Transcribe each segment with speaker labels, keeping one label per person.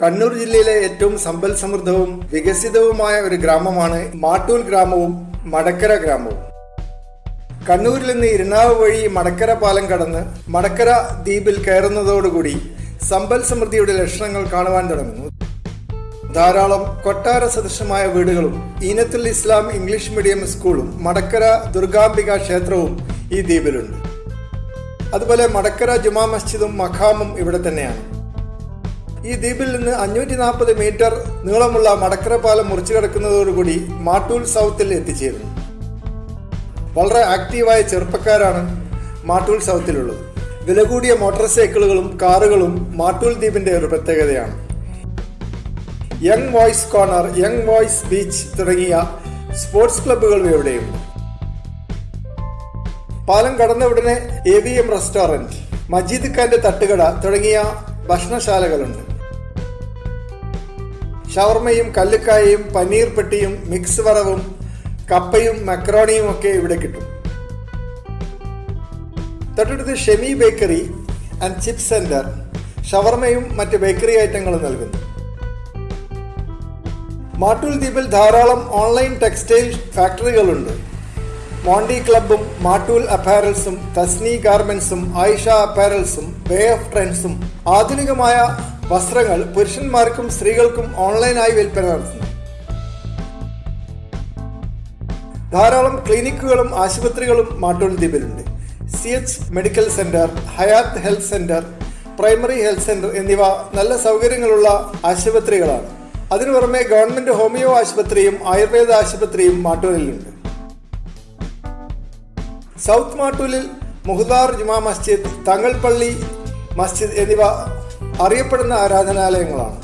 Speaker 1: കണ്ണൂർ ജില്ലയിലെ ഏറ്റവും സമ്പൽ സമൃദ്ധവും വികസിതവുമായ ഒരു ഗ്രാമമാണ് മാട്ടൂൽ ഗ്രാമവും മടക്കര ഗ്രാമവും. കണ്ണൂരിൽ നിന്ന് ഇരുണാവ് വഴി മടക്കര പാലം കടന്ന് മടക്കര ദ്വീപിൽ കയറുന്നതോടുകൂടി സമ്പൽ സമൃദ്ധിയുടെ ലക്ഷണങ്ങൾ കാണുവാൻ തുടങ്ങുന്നു. ധാരാളം കൊട്ടാര സദൃശമായ വീടുകളും ഈനത്തുൽ ഇസ്ലാം ഇംഗ്ലീഷ് മീഡിയം സ്കൂളും മടക്കര ദുർഗാംബിക ക്ഷേത്രവും ഈ ദ്വീപിലുണ്ട്. അതുപോലെ മടക്കര ജുമാ മസ്ജിദും മഖാമും ഇവിടെ തന്നെയാണ്. ഈ ദ്വീപിൽ നിന്ന് അഞ്ഞൂറ്റി നാൽപ്പത് മീറ്റർ നീളമുള്ള മടക്കര പാലം മുറിച്ചു കിടക്കുന്നതോടുകൂടി മാട്ടൂൽ സൗത്തിൽ എത്തിച്ചേരുന്നു. വളരെ ആക്റ്റീവായ ചെറുപ്പക്കാരാണ് മാട്ടൂൽ സൗത്തിലുള്ളത്. വില കൂടിയ മോട്ടോർ സൈക്കിളുകളും കാറുകളും മാട്ടൂൽ ദ്വീപിന്റെ ഒരു പ്രത്യേകതയാണ്. Young voice corner young voice beach തുടങ്ങിയ സ്പോർട്സ് ക്ലബ്ബുകൾ ഇവിടെയുണ്ട്. പാലം കടന്ന ഉടനെ A V M restaurant Majeed ഖാന്റെ തട്ടുകട തുടങ്ങിയ ഭക്ഷണശാലകളുണ്ട്. ഷവർമയും കല്ലുക്കായയും പനീർ പെട്ടിയും മിക്സ് വറവും കപ്പയും മക്രോണിയും ഒക്കെ ഇവിടെ കിട്ടും. തൊട്ടടുത്ത് Shemi bakery and chips centre ഷവർമയും മറ്റ് ബേക്കറി ഐറ്റങ്ങളും നൽകുന്നു. മാട്ടൂൽ ദ്വീപിൽ ധാരാളം ഓൺലൈൻ ടെക്സ്റ്റൈൽ ഫാക്ടറികളുണ്ട്. മോണ്ടി ക്ലബും മാട്ടൂൽ അപ്പാരൽസും തസ്നി ഗാർമെന്റ്സും ആയിഷ അപ്പാരൽസും വേ ഓഫ് ട്രെൻഡ്സും ആധുനികമായ വസ്ത്രങ്ങൾ പുരുഷന്മാർക്കും സ്ത്രീകൾക്കും ഓൺലൈനായി വിൽപ്പന നടത്തുന്നു. ധാരാളം ക്ലിനിക്കുകളും ആശുപത്രികളും Mattool ദ്വീപിലുണ്ട് C H medical centre Hayat health centre primary health centre എന്നിവ നല്ല സൗകര്യങ്ങളുള്ള ആശുപത്രികളാണ്. അതിനു പുറമെ ഗവൺമെന്റ് ഹോമിയോ ആശുപത്രിയും ആയുർവേദ ആശുപത്രിയും മാട്ടൂരിലുണ്ട്. സൗത്ത് മാട്ടൂലിൽ മുഹദാർ ജുമാ മസ്ജിദ് തങ്ങൾപള്ളി മസ്ജിദ് എന്നിവ അറിയപ്പെടുന്ന ആരാധനാലയങ്ങളാണ്.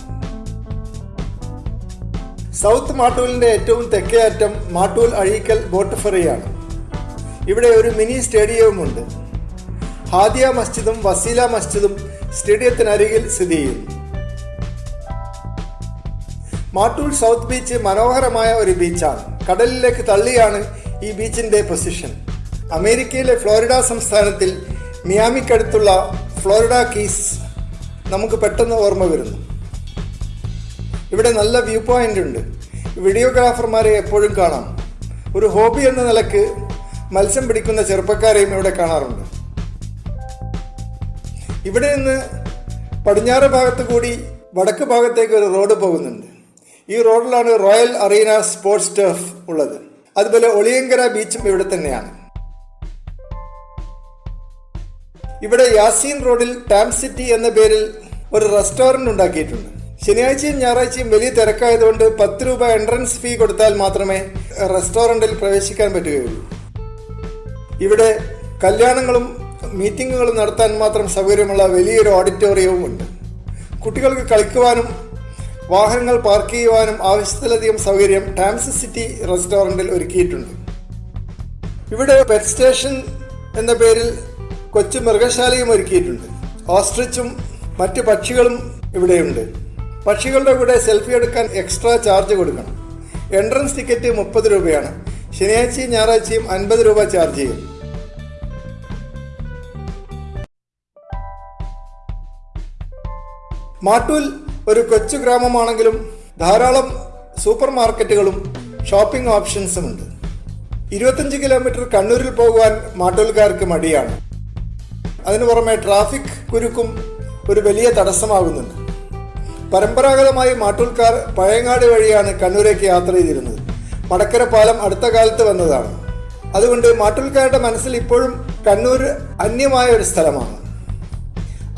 Speaker 1: സൗത്ത് മാട്ടൂലിന്റെ ഏറ്റവും തെക്കേ അറ്റം മാട്ടൂൽ അഴീക്കൽ ബോട്ട് ഫെറിയാണ് ഇവിടെ ഒരു മിനി സ്റ്റേഡിയവുമുണ്ട്. ഹാദിയ മസ്ജിദും വസീല മസ്ജിദും സ്റ്റേഡിയത്തിനരികിൽ സ്ഥിതി ചെയ്യുന്നു. മാട്ടൂൽ സൗത്ത് ബീച്ച് മനോഹരമായ ഒരു ബീച്ചാണ്. കടലിലേക്ക് തള്ളിയാണ് ഈ ബീച്ചിന്റെ പൊസിഷൻ. അമേരിക്കയിലെ ഫ്ലോറിഡ സംസ്ഥാനത്തിൽ മിയാമിക്കടുത്തുള്ള ഫ്ലോറിഡ കീസ് നമുക്ക് പെട്ടെന്ന് ഓർമ്മ വരുന്നു. ഇവിടെ നല്ല വ്യൂ പോയിന്റ് ഉണ്ട്. വീഡിയോഗ്രാഫർമാരെ എപ്പോഴും കാണാം. ഒരു ഹോബി എന്ന നിലയ്ക്ക് മത്സ്യം പിടിക്കുന്ന ചെറുപ്പക്കാരെയും ഇവിടെ കാണാറുണ്ട്. ഇവിടെ നിന്ന് പടിഞ്ഞാറ് ഭാഗത്ത് കൂടി വടക്ക് ഭാഗത്തേക്ക് ഒരു റോഡ് പോകുന്നുണ്ട്. ഈ റോഡിലാണ് റോയൽ അറീന സ്പോർട്സ് ടർഫ് ഉള്ളത്. അതുപോലെ ഒളിയങ്കര ബീച്ചും ഇവിടെ തന്നെയാണ്. ഇവിടെ യാസീൻ റോഡിൽ ടാം സിറ്റി എന്ന പേരിൽ ഒരു റെസ്റ്റോറന്റ് ഉണ്ടാക്കിയിട്ടുണ്ട്. ശനിയാഴ്ചയും ഞായറാഴ്ചയും വലിയ തിരക്കായതുകൊണ്ട് പത്ത് രൂപ എൻട്രൻസ് ഫീ കൊടുത്താൽ മാത്രമേ റെസ്റ്റോറന്റിൽ പ്രവേശിക്കാൻ പറ്റുകയുള്ളൂ. ഇവിടെ കല്യാണങ്ങളും മീറ്റിങ്ങുകളും നടത്താൻ മാത്രം സൗകര്യമുള്ള വലിയൊരു ഓഡിറ്റോറിയവും ഉണ്ട്. കുട്ടികൾക്ക് കളിക്കുവാനും വാഹനങ്ങൾ പാർക്ക് ചെയ്യുവാനും ആവശ്യത്തിലധികം സൗകര്യം ടാംസ് സിറ്റി റെസ്റ്റോറന്റിൽ ഒരുക്കിയിട്ടുണ്ട്. ഇവിടെ പെറ്റ് സ്റ്റേഷൻ എന്ന പേരിൽ കൊച്ചു മൃഗശാലയും ഒരുക്കിയിട്ടുണ്ട്. ഓസ്ട്രിച്ചും മറ്റ് പക്ഷികളും ഇവിടെയുണ്ട്. പക്ഷികളുടെ കൂടെ സെൽഫി എടുക്കാൻ എക്സ്ട്രാ ചാർജ് കൊടുക്കണം. എൻട്രൻസ് ടിക്കറ്റ് മുപ്പത് രൂപയാണ്. ശനിയാഴ്ചയും ഞായറാഴ്ചയും അൻപത് രൂപ ചാർജ് ചെയ്യും. മാട്ടൂൽ ഒരു കൊച്ചു ഗ്രാമമാണെങ്കിലും ധാരാളം സൂപ്പർ മാർക്കറ്റുകളും ഷോപ്പിംഗ് ഓപ്ഷൻസും ഉണ്ട്. ഇരുപത്തഞ്ച് കിലോമീറ്റർ കണ്ണൂരിൽ പോകുവാൻ മാട്ടൂൽക്കാർക്ക് മടിയാണ്. അതിനു പുറമെ ട്രാഫിക് കുരുക്കും ഒരു വലിയ തടസ്സമാകുന്നുണ്ട്. പരമ്പരാഗതമായി മാട്ടൂൽക്കാർ പഴയങ്ങാട് വഴിയാണ് കണ്ണൂരേക്ക് യാത്ര ചെയ്തിരുന്നത്. മടക്കര പാലം അടുത്ത കാലത്ത് വന്നതാണ്. അതുകൊണ്ട് മാട്ടൂൽക്കാരുടെ മനസ്സിൽ ഇപ്പോഴും കണ്ണൂർ അന്യമായ ഒരു സ്ഥലമാണ്.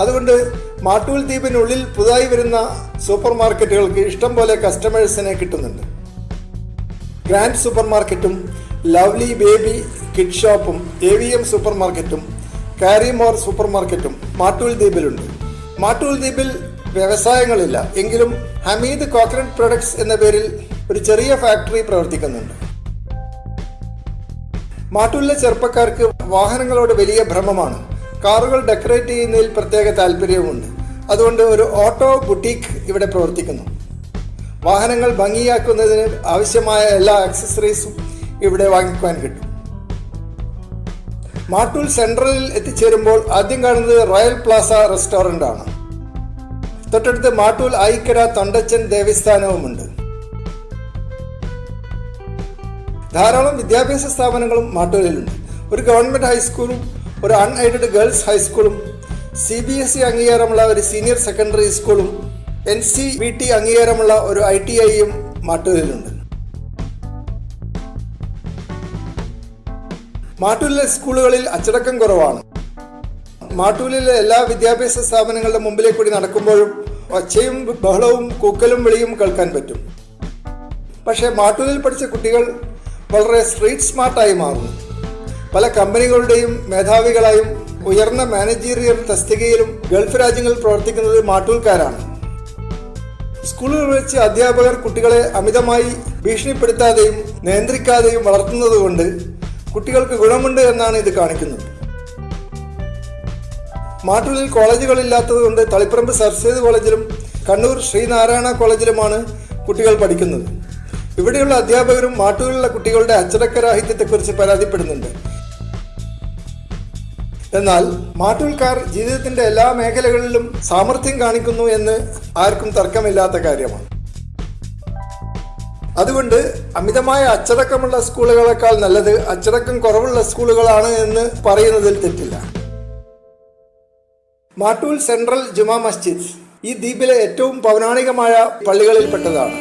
Speaker 1: അതുകൊണ്ട് മാട്ടൂൽ ദ്വീപിനുള്ളിൽ പുതുതായി വരുന്ന സൂപ്പർ മാർക്കറ്റുകൾക്ക് ഇഷ്ടം പോലെ കസ്റ്റമേഴ്സിനെ കിട്ടുന്നുണ്ട്. ഗ്രാൻഡ് സൂപ്പർ മാർക്കറ്റും ലവ്ലി ബേബി കിഡ് ഷോപ്പും എ വി എം സൂപ്പർ മാർക്കറ്റും കാരിമോർ സൂപ്പർ മാർക്കറ്റും മാട്ടൂൽ ദ്വീപിലുണ്ട്. മാട്ടൂൽ ദ്വീപിൽ വ്യവസായങ്ങളില്ല. എങ്കിലും ഹമീദ് കോക്കനട്ട് പ്രൊഡക്ട്സ് എന്ന പേരിൽ ഒരു ചെറിയ ഫാക്ടറി പ്രവർത്തിക്കുന്നുണ്ട്. മാട്ടൂലിലെ ചെറുപ്പക്കാർക്ക് വാഹനങ്ങളോട് വലിയ ഭ്രമമാണ്. കാറുകൾ ഡെക്കറേറ്റ് ചെയ്യുന്നതിൽ പ്രത്യേക താല്പര്യവുമുണ്ട് അതുകൊണ്ട് ഒരു ഓട്ടോ ബുട്ടീക്ക് ഇവിടെ പ്രവർത്തിക്കുന്നു. വാഹനങ്ങൾ ഭംഗിയാക്കുന്നതിന് ആവശ്യമായ എല്ലാ ആക്സസറീസും ഇവിടെ വാങ്ങിക്കുവാൻ കിട്ടും. മാട്ടൂൽ സെൻട്രലിൽ എത്തിച്ചേരുമ്പോൾ ആദ്യം കാണുന്നത് റോയൽ പ്ലാസ റെസ്റ്റോറന്റ് ആണ് തൊട്ടടുത്ത് മാട്ടൂൽ ആയിക്കര തൊണ്ടച്ചൻ ദേവസ്ഥാനവുമുണ്ട്. ധാരാളം വിദ്യാഭ്യാസ സ്ഥാപനങ്ങളും മാട്ടൂലിലുണ്ട്. ഒരു ഗവൺമെന്റ് ഹൈസ്കൂളും ഒരു അൺഎയ്ഡഡ് ഗേൾസ് ഹൈസ്കൂളും സി ബി എസ് ഇ അംഗീകാരമുള്ള ഒരു സീനിയർ സെക്കൻഡറി സ്കൂളും എൻ സി വി ടി അംഗീകാരമുള്ള ഒരു ഐ ടി ഐയും മാട്ടൂലിലുണ്ട്. മാട്ടൂലിലെ സ്കൂളുകളിൽ അച്ചടക്കം കുറവാണ്. മാട്ടൂലിലെ എല്ലാ വിദ്യാഭ്യാസ സ്ഥാപനങ്ങളുടെ മുമ്പിലേ കൂടി നടക്കുമ്പോഴും ഒച്ചയും ബഹളവും കൂക്കലും വിളിയും കേൾക്കാൻ പറ്റും. പക്ഷേ മാട്ടൂലിൽ പഠിച്ച കുട്ടികൾ വളരെ സ്ട്രീറ്റ് സ്മാർട്ടായി മാറുന്നു. പല കമ്പനികളുടെയും മേധാവികളായും ഉയർന്ന മാനേജീരിയൽ തസ്തികയിലും ഗൾഫ് രാജ്യങ്ങളിൽ പ്രവർത്തിക്കുന്നത് മാട്ടൂൽക്കാരാണ്. സ്കൂളുകളിൽ വെച്ച് അധ്യാപകർ കുട്ടികളെ അമിതമായി ഭീഷണിപ്പെടുത്താതെയും നിയന്ത്രിക്കാതെയും വളർത്തുന്നതുകൊണ്ട് കുട്ടികൾക്ക് ഗുണമുണ്ട് എന്നാണ് ഇത് കാണിക്കുന്നത്. മാട്ടൂലിൽ കോളേജുകളില്ലാത്തതുകൊണ്ട് തളിപ്പറമ്പ് സർസേത് കോളേജിലും കണ്ണൂർ ശ്രീനാരായണ കോളേജിലുമാണ് കുട്ടികൾ പഠിക്കുന്നത്. ഇവിടെയുള്ള അധ്യാപകരും മാട്ടൂരിലുള്ള കുട്ടികളുടെ അച്ചടക്കരാഹിത്യത്തെക്കുറിച്ച് പരാതിപ്പെടുന്നുണ്ട്. എന്നാൽ മാട്ടൂൽക്കാർ ജീവിതത്തിന്റെ എല്ലാ മേഖലകളിലും സാമർഥ്യം കാണിക്കുന്നു എന്ന് ആർക്കും തർക്കമില്ലാത്ത കാര്യമാണ്. അതുകൊണ്ട് അമിതമായ അച്ചടക്കമുള്ള സ്കൂളുകളെക്കാൾ നല്ലത് അച്ചടക്കം കുറവുള്ള സ്കൂളുകളാണ് എന്ന് പറയുന്നതിൽ തെറ്റില്ല. മാട്ടൂൽ സെൻട്രൽ ജുമാ മസ്ജിദ് ഈ ദ്വീപിലെ ഏറ്റവും പൗരാണികമായ പള്ളികളിൽപ്പെട്ടതാണ്.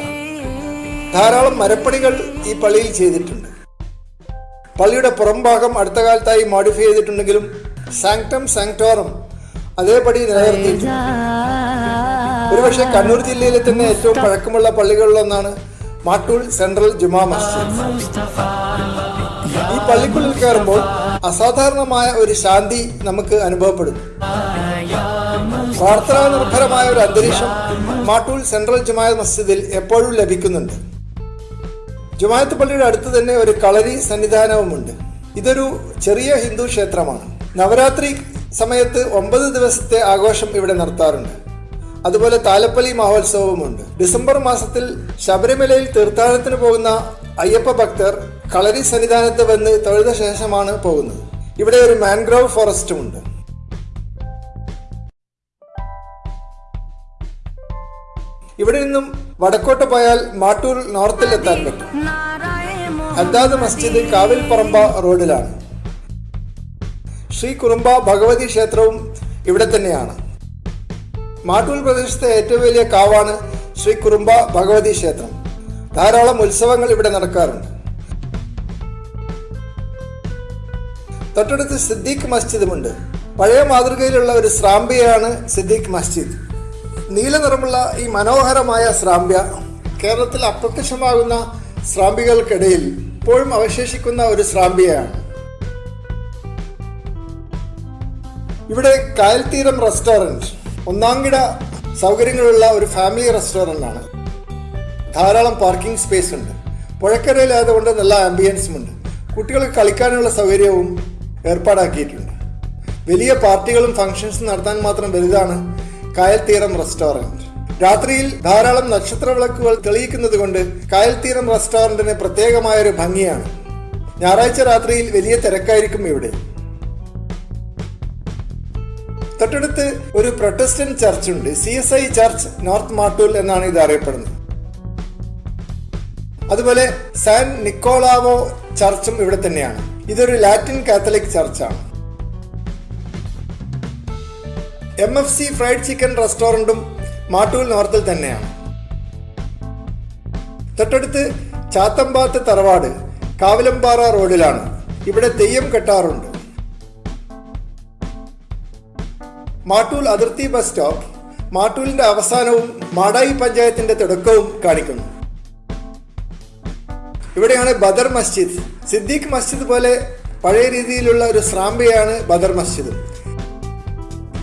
Speaker 1: ധാരാളം മരപ്പണികൾ ഈ പള്ളിയിൽ ചെയ്തിട്ടുണ്ട്. പള്ളിയുടെ പുറംഭാഗം അടുത്ത കാലത്തായി മോഡിഫൈ ചെയ്തിട്ടുണ്ടെങ്കിലും സാങ്ക്ടം സാങ്ക്ടോറം അതേപടി നിലനിർത്തിയിട്ടുണ്ട്. ഒരുപക്ഷെ കണ്ണൂർ ജില്ലയിലെ തന്നെ ഏറ്റവും പഴക്കമുള്ള പള്ളികളിലൊന്നാണ് മാട്ടൂൾ സെൻട്രൽ ജുമാ മസ്ജിദ്. ഈ പള്ളിക്കുള്ളിൽ കയറുമ്പോൾ അസാധാരണമായ ഒരു ശാന്തി നമുക്ക് അനുഭവപ്പെടുന്നു. പ്രാർത്ഥനാ നിർഭരമായ ഒരു അന്തരീക്ഷം മാട്ടൂൽ സെൻട്രൽ ജുമാ മസ്ജിദിൽ എപ്പോഴും ലഭിക്കുന്നുണ്ട്. ജുമായത്ത് പള്ളിയുടെ അടുത്ത് തന്നെ ഒരു കളരി സന്നിധാനവുമുണ്ട്. ഇതൊരു ചെറിയ ഹിന്ദു ക്ഷേത്രമാണ്. നവരാത്രി സമയത്ത് ഒമ്പത് ദിവസത്തെ ആഘോഷം ഇവിടെ നടത്താറുണ്ട് അതുപോലെ താലപ്പള്ളി മഹോത്സവവുമുണ്ട്. ഡിസംബർ മാസത്തിൽ ശബരിമലയിൽ തീർത്ഥാടനത്തിന് പോകുന്ന അയ്യപ്പ ഭക്തർ കളരി സന്നിധാനത്ത് വന്ന് തൊഴുത ശേഷമാണ് പോകുന്നത്. ഇവിടെ ഒരു മാൻഗ്രോവ് ഫോറസ്റ്റും ഉണ്ട് ഇവിടെ നിന്നും വടക്കോട്ട് പോയാൽ മാട്ടൂർ നോർത്തിൽ എത്താൻ പറ്റും. ഹദ്ദാദ് മസ്ജിദ് കാവിൽപ്പറമ്പ റോഡിലാണ്. ശ്രീ കുറുമ്പ ഭഗവതി ക്ഷേത്രവും ഇവിടെ തന്നെയാണ്. മാട്ടൂൽ പ്രദേശത്തെ ഏറ്റവും വലിയ കാവാണ് ശ്രീ കുറുമ്പ ഭഗവതി ക്ഷേത്രം. ധാരാളം ഉത്സവങ്ങൾ ഇവിടെ നടക്കാറുണ്ട്. തൊട്ടടുത്ത് സിദ്ദീഖ് മസ്ജിദുമുണ്ട്. പഴയ മാതൃകയിലുള്ള ഒരു സ്രാമ്പിയാണ് സിദ്ദീഖ് മസ്ജിദ്. നീല നിറമുള്ള ഈ മനോഹരമായ സ്രാമ്പ്യ കേരളത്തിൽ അപ്രത്യക്ഷമാകുന്ന സ്രാമ്പികൾക്കിടയിൽ ഇപ്പോഴും അവശേഷിക്കുന്ന ഒരു സ്രാമ്പിയയാണ് ഇവിടെ കായൽത്തീരം റെസ്റ്റോറന്റ് ഒന്നാംകിട സൗകര്യങ്ങളുള്ള ഒരു ഫാമിലി റെസ്റ്റോറന്റ് ആണ് ധാരാളം പാർക്കിംഗ് സ്പേസ് ഉണ്ട് പുഴക്കരയിലായതുകൊണ്ട് നല്ല ആംബിയൻസും ഉണ്ട് കുട്ടികൾക്ക് കളിക്കാനുള്ള സൗകര്യവും ഏർപ്പാടാക്കിയിട്ടുണ്ട്. വലിയ പാർട്ടികളും ഫംഗ്ഷൻസും നടത്താൻ മാത്രം വലുതാണ് കായൽത്തീരം റെസ്റ്റോറന്റ് രാത്രിയിൽ ധാരാളം നക്ഷത്ര വിളക്കുകൾ തെളിയിക്കുന്നത് കൊണ്ട് കായൽത്തീരം റെസ്റ്റോറന്റിന് പ്രത്യേകമായൊരു ഭംഗിയാണ്. ഞായറാഴ്ച രാത്രിയിൽ വലിയ തിരക്കായിരിക്കും ഇവിടെ. തൊട്ടടുത്ത് ഒരു പ്രൊട്ടസ്റ്റന്റ് ചർച്ച് ഉണ്ട് C S I church north Mattool എന്നാണ് ഇത് അറിയപ്പെടുന്നത് അതുപോലെ സാൻ നിക്കോളാവോ ചർച്ചും ഇവിടെ തന്നെയാണ്. ഇതൊരു Latin Catholic ചർച്ചാണ്. M F C fried chicken റെസ്റ്റോറന്റും Mattool നോർത്തിൽ തന്നെയാണ്. തൊട്ടടുത്ത് ചാത്തമ്പാത്ത് തറവാട് കാവിലമ്പാറ റോഡിലാണ്. ഇവിടെ തെയ്യം കെട്ടാറുണ്ട്. മാട്ടൂൽ അതിർത്തി ബസ് സ്റ്റോപ്പ്. മാട്ടൂലിന്റെ അവസാനവും മാടായി പഞ്ചായത്തിന്റെ തുടക്കവും കാണിക്കുന്നു. ഇവിടെയാണ് ബദർ മസ്ജിദ്. സിദ്ദീഖ് മസ്ജിദ് പോലെ പഴയ രീതിയിലുള്ള ഒരു സ്രാമ്പിയാണ് ബദർ മസ്ജിദ്.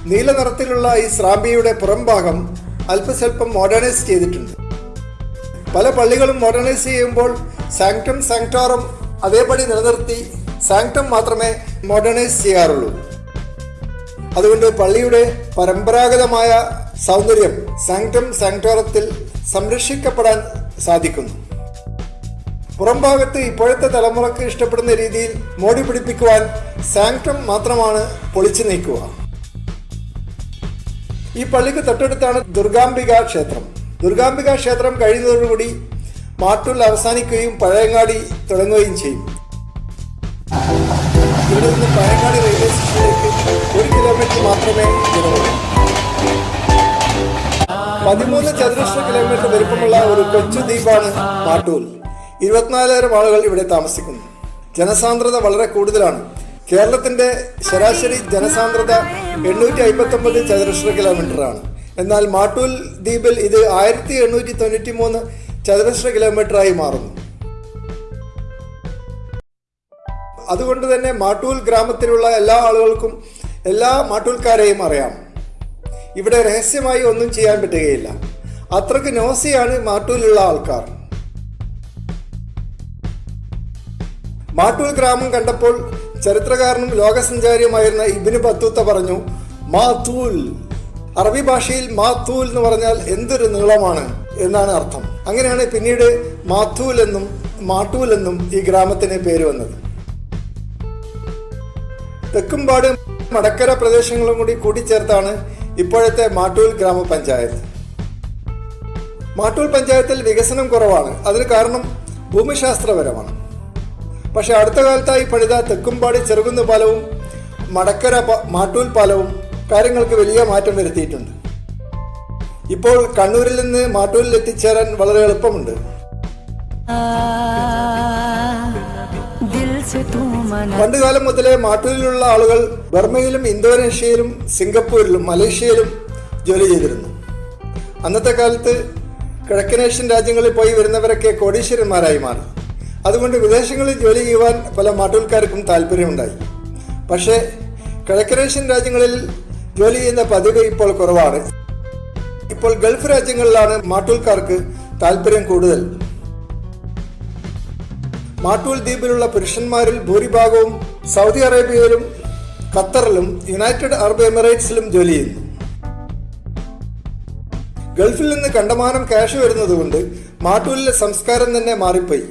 Speaker 1: നീല നിറത്തിലുള്ള ഈ സ്രാമ്പിയുടെ പുറംഭാഗം അല്പസ്വല്പം മോഡേണൈസ് ചെയ്തിട്ടുണ്ട്. പല പള്ളികളും മോഡേണൈസ് ചെയ്യുമ്പോൾ സാങ്ക്ടം സാങ്ക്ടോറം അതേപടി നിലനിർത്തി സാങ്ക്ടം മാത്രമേ മോഡേണൈസ് ചെയ്യാറുള്ളൂ. അതുകൊണ്ട് പള്ളിയുടെ പരമ്പരാഗതമായ സൗന്ദര്യം സാങ്ക്ടം സാങ്ക്ടോറത്തിൽ സംരക്ഷിക്കപ്പെടാൻ സാധിക്കുന്നു. പുറംഭാഗത്ത് ഇപ്പോഴത്തെ തലമുറയ്ക്ക് ഇഷ്ടപ്പെടുന്ന രീതിയിൽ മോടി പിടിപ്പിക്കുവാൻ സാങ്ക്ടം മാത്രമാണ് പൊളിച്ചു നീക്കുക. ഈ പള്ളിക്ക് തൊട്ടടുത്താണ് ദുർഗാംബിക ക്ഷേത്രം. ദുർഗാംബിക ക്ഷേത്രം കഴിയുന്നതോടുകൂടി മാട്ടൂൽ അവസാനിക്കുകയും പഴയങ്ങാടി തുടങ്ങുകയും ചെയ്യും. ഇവിടെ നിന്ന് പഴയങ്ങാടി റെയിൽവേ ഒരു കിലോമീറ്റർ മാത്രമേ ദൂരമുള്ളൂ പതിമൂന്ന് ചതുരശ്ര കിലോമീറ്റർ വലിപ്പമുള്ള ഒരു കൊച്ചു ദ്വീപാണ് മാട്ടൂൽ. ഇരുപത്തിനാലായിരം ആളുകൾ ഇവിടെ താമസിക്കുന്നു. ജനസാന്ദ്രത വളരെ കൂടുതലാണ്. കേരളത്തിന്റെ ശരാശരി ജനസാന്ദ്രത എണ്ണൂറ്റി അമ്പത്തി ഒമ്പത് ചതുരശ്ര കിലോമീറ്റർ ആണ്. എന്നാൽ മാട്ടൂൽ ദ്വീപിൽ ഇത് ആയിരത്തി എണ്ണൂറ്റി തൊണ്ണൂറ്റി മൂന്ന് ചതുരശ്ര കിലോമീറ്റർ ആയി മാറുന്നു. അതുകൊണ്ട് തന്നെ മാട്ടൂൽ ഗ്രാമത്തിലുള്ള എല്ലാ ആളുകൾക്കും എല്ലാ മാട്ടൂൽക്കാരെയും അറിയാം. ഇവിടെ രഹസ്യമായി ഒന്നും ചെയ്യാൻ പറ്റുകയില്ല. അത്രയ്ക്ക് നോസിയാണ് മാട്ടൂലുള്ള ആൾക്കാർ. മാട്ടൂൽ ഗ്രാമം കണ്ടപ്പോൾ ചരിത്രകാരനും ലോകസഞ്ചാരിയുമായിരുന്ന ഇബിന് ബത്തൂത്ത പറഞ്ഞു മാത്തൂൽ. അറബി ഭാഷയിൽ മാത്തൂൽ എന്ന് പറഞ്ഞാൽ എന്തൊരു നീളമാണ് എന്നാണ് അർത്ഥം. അങ്ങനെയാണ് പിന്നീട് മാത്തൂൽ എന്നും മാട്ടൂൽ എന്നും ഈ ഗ്രാമത്തിന് പേര് വന്നത്. തെക്കുംപാട് മടക്കര പ്രദേശങ്ങളും കൂടി കൂട്ടിച്ചേർത്താണ് ഇപ്പോഴത്തെ മാട്ടൂൽ ഗ്രാമപഞ്ചായത്ത്. മാട്ടൂൽ പഞ്ചായത്തിൽ വികസനം കുറവാണ്. അതിന് കാരണം ഭൂമിശാസ്ത്രപരമാണ്. പക്ഷേ അടുത്ത കാലത്തായി പണിത തെക്കുംപാടി ചെറുകുന്ന് പാലവും മടക്കര മാട്ടൂൽ പാലവും കാര്യങ്ങൾക്ക് വലിയ മാറ്റം വരുത്തിയിട്ടുണ്ട്. ഇപ്പോൾ കണ്ണൂരിൽ നിന്ന് മാട്ടൂരിൽ എത്തിച്ചേരാൻ വളരെ എളുപ്പമുണ്ട്. പണ്ടുകാലം മുതലേ മാട്ടൂരിലുള്ള ആളുകൾ ബർമയിലും ഇന്തോനേഷ്യയിലും സിംഗപ്പൂരിലും മലേഷ്യയിലും ജോലി ചെയ്തിരുന്നു. അന്നത്തെ കാലത്ത് കിഴക്കനേഷ്യൻ രാജ്യങ്ങളിൽ പോയി വരുന്നവരൊക്കെ കോടീശ്വരന്മാരായി മാറി. അതുകൊണ്ട് വിദേശങ്ങളിൽ ജോലി ചെയ്യുവാൻ പല മാട്ടൂൽക്കാർക്കും താല്പര്യമുണ്ടായി. പക്ഷേ കിഴക്കനേഷ്യൻ രാജ്യങ്ങളിൽ ജോലി ചെയ്യുന്ന പതിവ് ഇപ്പോൾ കുറവാണ്. ഇപ്പോൾ ഗൾഫ് രാജ്യങ്ങളിലാണ് മാട്ടൂൽക്കാർക്ക് താല്പര്യം കൂടുതൽ. മാട്ടൂൽ ദ്വീപിലുള്ള പുരുഷന്മാരിൽ ഭൂരിഭാഗവും സൗദി അറേബ്യയിലും ഖത്തറിലും യുണൈറ്റഡ് അറബ് എമിറേറ്റ്സിലും ജോലി ചെയ്യുന്നു. ഗൾഫിൽ നിന്ന് കണ്ടമാനം ക്യാഷ് വരുന്നതുകൊണ്ട് മാട്ടൂലിലെ സംസ്കാരം തന്നെ മാറിപ്പോയി.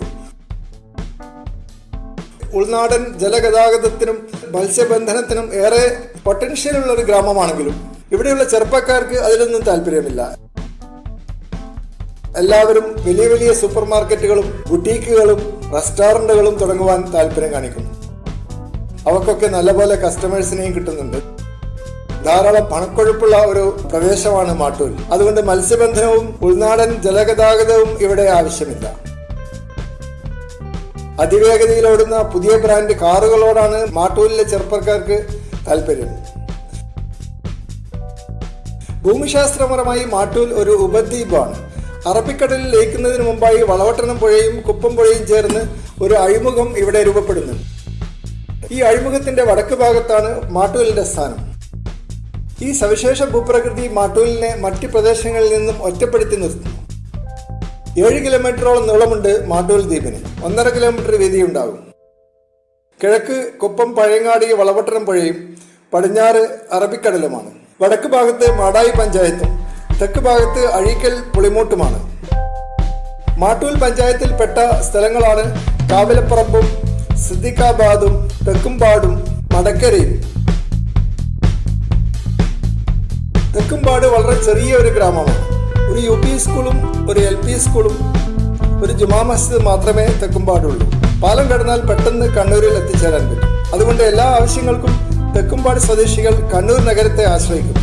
Speaker 1: ഉൾനാടൻ ജലഗതാഗതത്തിനും മത്സ്യബന്ധനത്തിനും ഏറെ പൊട്ടൻഷ്യൽ ഉള്ള ഒരു ഗ്രാമമാണെങ്കിലും ഇവിടെയുള്ള ചെറുപ്പക്കാർക്ക് അതിലൊന്നും താല്പര്യമില്ല. എല്ലാവരും വലിയ വലിയ സൂപ്പർ മാർക്കറ്റുകളും ബുട്ടീക്കുകളും റെസ്റ്റോറന്റുകളും തുടങ്ങുവാൻ താല്പര്യം കാണിക്കുന്നു. അവക്കൊക്കെ നല്ലപോലെ കസ്റ്റമേഴ്സിനെയും കിട്ടുന്നുണ്ട്. ധാരാളം പണക്കൊഴുപ്പുള്ള ഒരു പ്രദേശമാണ് മാട്ടൂൽ. അതുകൊണ്ട് മത്സ്യബന്ധനവും ഉൾനാടൻ ജലഗതാഗതവും ഇവിടെ ആവശ്യമില്ല. അതിവേഗതയിൽ ഓടുന്ന പുതിയ ബ്രാൻഡ് കാറുകളോടാണ് മാട്ടൂലിലെ ചെറുപ്പക്കാർക്ക് താല്പര്യം. ഭൂമിശാസ്ത്രപരമായി മാട്ടൂൽ ഒരു ഉപദ്വീപാണ്. അറബിക്കടലിൽ ലയിക്കുന്നതിന് മുമ്പായി വളവട്ടണം പുഴയും കുപ്പം പുഴയും ചേർന്ന് ഒരു അഴിമുഖം ഇവിടെ രൂപപ്പെടുന്നു. ഈ അഴിമുഖത്തിന്റെ വടക്ക് ഭാഗത്താണ് മാട്ടൂലിന്റെ സ്ഥാനം. ഈ സവിശേഷ ഭൂപ്രകൃതി മാട്ടൂലിനെ മറ്റ് പ്രദേശങ്ങളിൽ നിന്നും ഒറ്റപ്പെടുത്തി നിർത്തുന്നു. ഏഴ് കിലോമീറ്ററോളം നീളമുണ്ട് മാട്ടൂൽ ദ്വീപിന്. ഒന്നര കിലോമീറ്റർ വീതിയുണ്ടാകും. കിഴക്ക് കുപ്പം പഴയങ്ങാടി വളവട്ടണം പുഴയും പടിഞ്ഞാറ് അറബിക്കടലുമാണ്. വടക്ക് ഭാഗത്ത് മാടായി പഞ്ചായത്തും. തെക്ക് ഭാഗത്ത് അഴീക്കൽ പുളിമൂട്ടുമാണ്. മാട്ടൂൽ പഞ്ചായത്തിൽപ്പെട്ട സ്ഥലങ്ങളാണ് കാവിലപ്പറമ്പും സിദ്ദിഖാബാദും തെക്കുംപാടും മടക്കരയും. തെക്കുംപാട് വളരെ ചെറിയ ഒരു ഗ്രാമമാണ്. ഒരു യു പി സ്കൂളും ഒരു എൽ പി സ്കൂളും ഒരു ജുമാ മസ്ജിദ് മാത്രമേ തെക്കുംപാടുള്ളൂ. പാലം കടന്നാൽ പെട്ടെന്ന് കണ്ണൂരിൽ എത്തിച്ചേരാൻ പറ്റും. അതുകൊണ്ട് എല്ലാ ആവശ്യങ്ങൾക്കും തെക്കുംപാട് സ്വദേശികൾ കണ്ണൂർ നഗരത്തെ ആശ്രയിക്കും.